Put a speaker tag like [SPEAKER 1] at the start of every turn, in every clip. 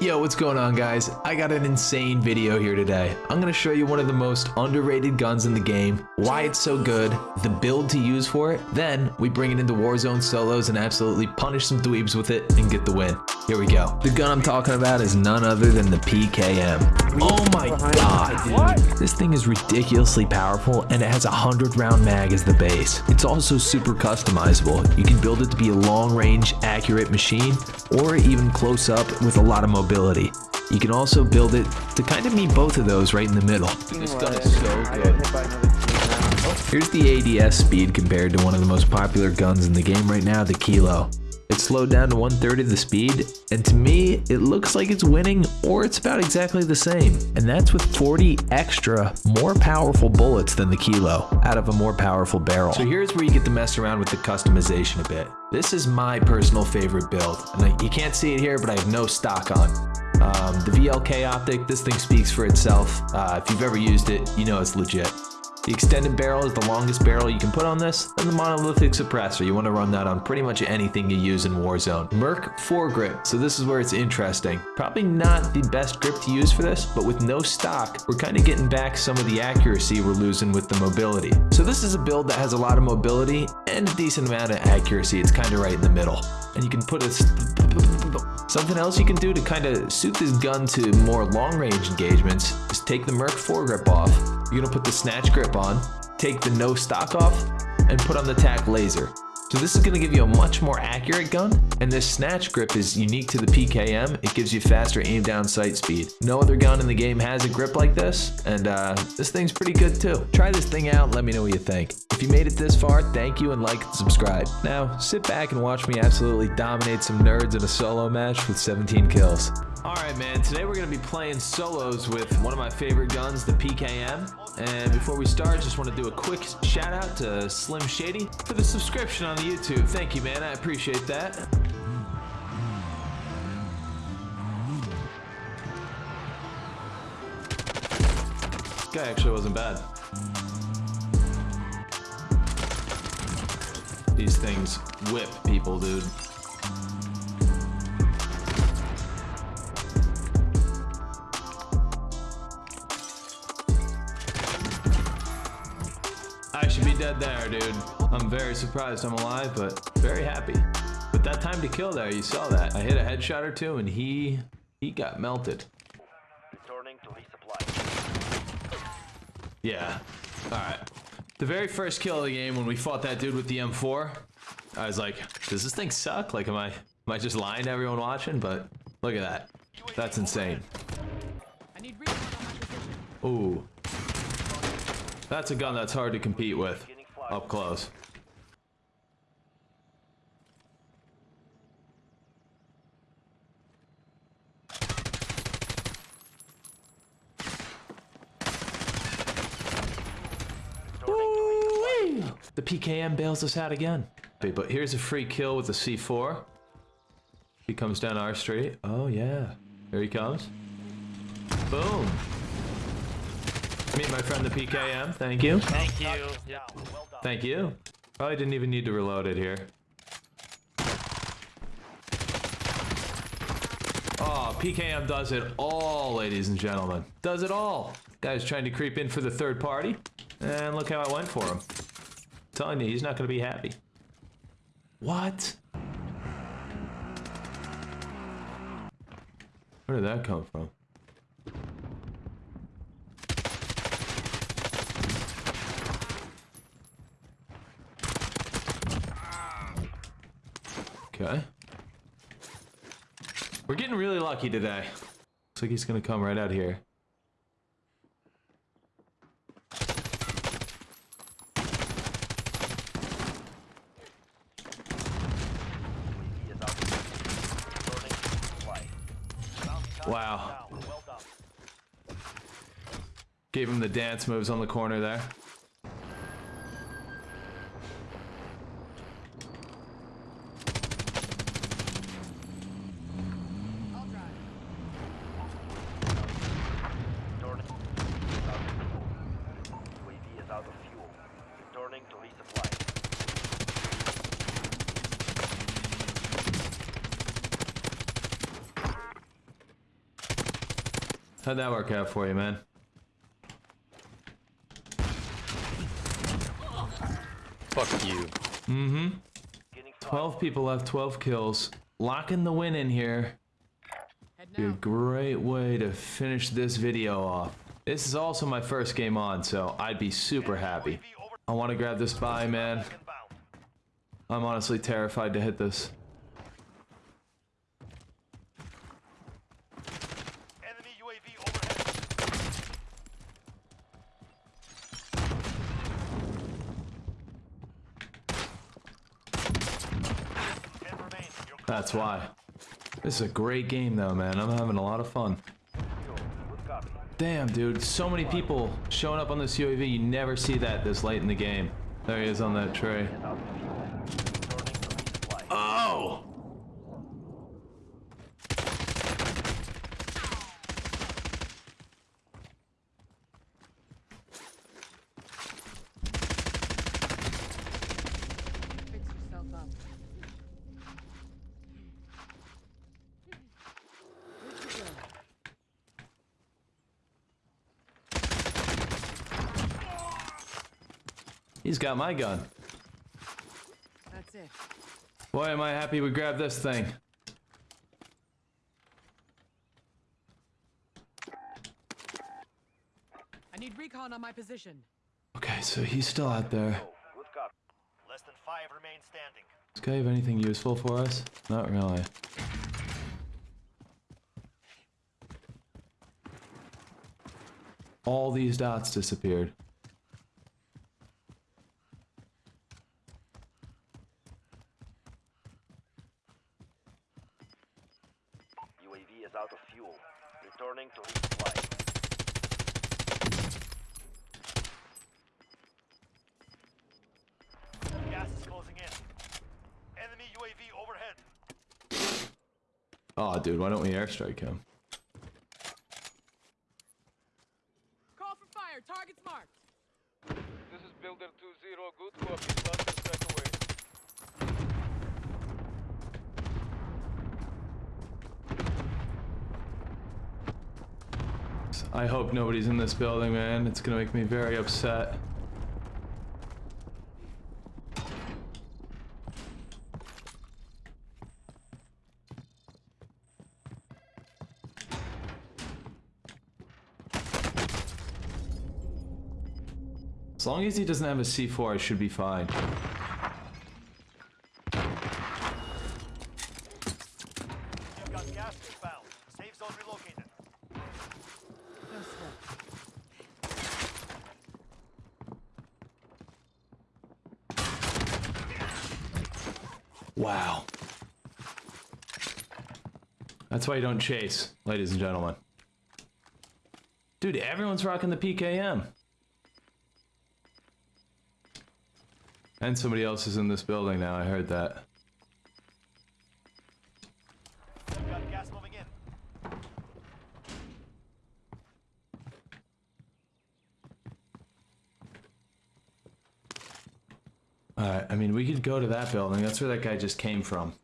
[SPEAKER 1] Yo, what's going on guys? I got an insane video here today. I'm gonna show you one of the most underrated guns in the game, why it's so good, the build to use for it, then we bring it into Warzone solos and absolutely punish some dweebs with it and get the win. Here we go. The gun I'm talking about is none other than the PKM. Oh my god. This thing is ridiculously powerful and it has a 100 round mag as the base. It's also super customizable. You can build it to be a long range, accurate machine or even close up with a lot of mobility. You can also build it to kind of meet both of those right in the middle. This gun is so good. Here's the ADS speed compared to one of the most popular guns in the game right now, the Kilo. Slowed down to one third of the speed, and to me, it looks like it's winning or it's about exactly the same. And that's with 40 extra, more powerful bullets than the Kilo out of a more powerful barrel. So here's where you get to mess around with the customization a bit. This is my personal favorite build, and you can't see it here, but I have no stock on. Um, the VLK optic, this thing speaks for itself. Uh, if you've ever used it, you know it's legit. The extended barrel is the longest barrel you can put on this, and the monolithic suppressor, you want to run that on pretty much anything you use in Warzone. Merc foregrip, so this is where it's interesting. Probably not the best grip to use for this, but with no stock, we're kind of getting back some of the accuracy we're losing with the mobility. So this is a build that has a lot of mobility and a decent amount of accuracy. It's kind of right in the middle. And you can put a Something else you can do to kind of suit this gun to more long range engagements is take the Merc foregrip off. You're gonna put the snatch grip on, take the no stock off, and put on the tac laser. So this is going to give you a much more accurate gun, and this snatch grip is unique to the PKM. It gives you faster aim down sight speed. No other gun in the game has a grip like this, and uh, this thing's pretty good too. Try this thing out let me know what you think. If you made it this far, thank you and like and subscribe. Now, sit back and watch me absolutely dominate some nerds in a solo match with 17 kills. Alright man, today we're going to be playing solos with one of my favorite guns, the PKM. And before we start, just want to do a quick shout out to Slim Shady for the subscription on the YouTube. Thank you man, I appreciate that. This guy actually wasn't bad. These things whip people, dude. I should be dead there, dude. I'm very surprised I'm alive, but very happy. But that time to kill there, you saw that. I hit a headshot or two, and he he got melted.
[SPEAKER 2] Returning to resupply.
[SPEAKER 1] Yeah. All right. The very first kill of the game when we fought that dude with the M4, I was like, does this thing suck? Like, am I am I just lying to everyone watching? But look at that. That's insane. Ooh. That's a gun that's hard to compete with up close. The PKM bails us out again. Wait, But here's a free kill with the C4. He comes down our street. Oh, yeah. Here he comes. Boom. Meet my friend the PKM. Thank you.
[SPEAKER 2] Thank you. Yeah, well done.
[SPEAKER 1] Thank you. Probably didn't even need to reload it here. Oh, PKM does it all, ladies and gentlemen. Does it all. Guy's trying to creep in for the third party. And look how I went for him. Telling you, he's not going to be happy. What? Where did that come from? Okay. We're getting really lucky today. Looks like he's gonna come right out here.
[SPEAKER 2] He is out. Returning to resupply. Bounty target
[SPEAKER 1] Wow.
[SPEAKER 2] down. Well done.
[SPEAKER 1] Gave him the dance moves on the corner there.
[SPEAKER 2] Returning. Is out of fuel. UAV is out of fuel. Returning to resupply.
[SPEAKER 1] How'd that work out for you, man?
[SPEAKER 3] Fuck you.
[SPEAKER 2] Mm-hmm.
[SPEAKER 1] 12 people left, 12 kills. Locking the win in here. Be a great way to finish this video off. This is also my first game on, so I'd be super happy. I want to grab this buy, man. I'm honestly terrified to hit this.
[SPEAKER 2] Enemy UAV overhead. Ten remain. You're
[SPEAKER 1] That's why. This is a great game, though, man. I'm having a lot of fun. Damn, dude. So many people showing up on this UAV. You never see that this late in the game. There he is on that tray.
[SPEAKER 2] Is out of fuel. Returning to resupply.
[SPEAKER 1] Oh!
[SPEAKER 4] Fix yourself up. Where'd you go?
[SPEAKER 1] He's got my gun.
[SPEAKER 4] That's it.
[SPEAKER 1] Boy, am I happy we grabbed this thing.
[SPEAKER 4] I need recon on my position.
[SPEAKER 1] Okay, so he's still out there.
[SPEAKER 2] Good copy. Less than five remain standing.
[SPEAKER 1] Does this guy have anything useful for us? Not really. All these dots disappeared.
[SPEAKER 2] UAV is out of fuel. Returning to resupply. Gas is closing in. Enemy UAV overhead.
[SPEAKER 1] Oh, dude, why don't we airstrike him?
[SPEAKER 4] Call for fire. Target's marked.
[SPEAKER 5] This is Builder 2-0, good copy, thunder strike away.
[SPEAKER 1] I hope nobody's in this building, man. It's gonna make me very upset. Long as he doesn't have a C4, I should be fine.
[SPEAKER 2] You've got gas inbound. Safe zone relocated.
[SPEAKER 1] Wow. That's why you don't chase, ladies and gentlemen. Dude, everyone's rocking the PKM. And somebody else is in this building now, I heard that. Alright, I mean, we could go to that building. That's where that guy just came from.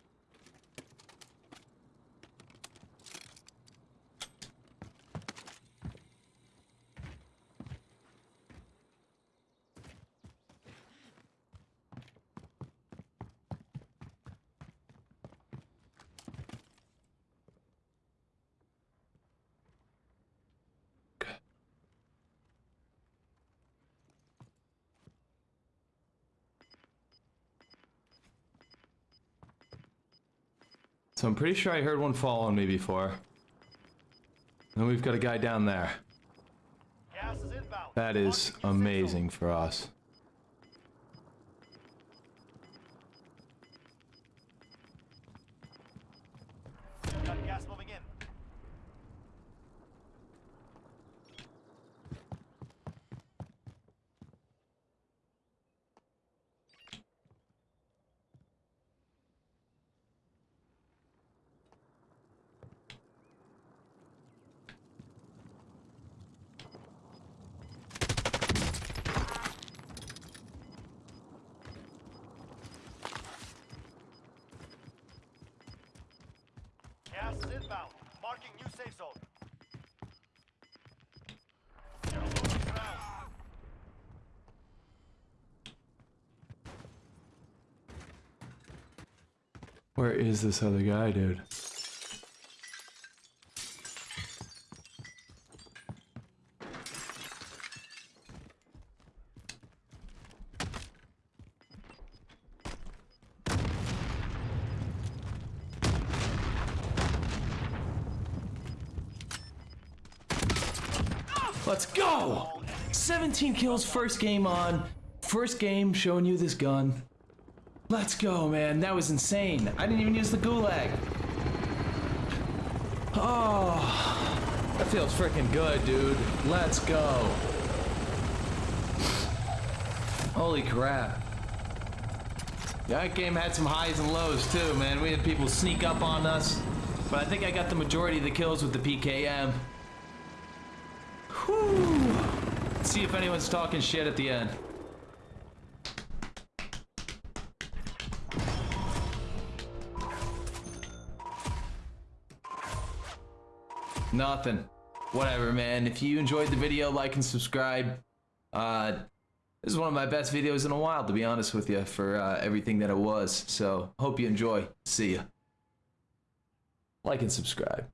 [SPEAKER 1] So I'm pretty sure I heard one fall on me before. And we've got a guy down there. That is
[SPEAKER 2] Marking new safe zone.
[SPEAKER 1] amazing for us.
[SPEAKER 2] Hostiles inbound. Marking new safe zone.
[SPEAKER 1] Where is this other guy, dude? Let's go! 17 kills first game on. First game showing you this gun. Let's go, man. That was insane. I didn't even use the gulag. Oh, that feels freaking good, dude. Let's go. Holy crap. That game had some highs and lows too, man. We had people sneak up on us, but I think I got the majority of the kills with the PKM. See if anyone's talking shit at the end. Nothing. Whatever, man. If you enjoyed the video, like and subscribe. Uh, this is one of my best videos in a while, to be honest with you, for uh, everything that it was. So, hope you enjoy. See ya. Like and subscribe.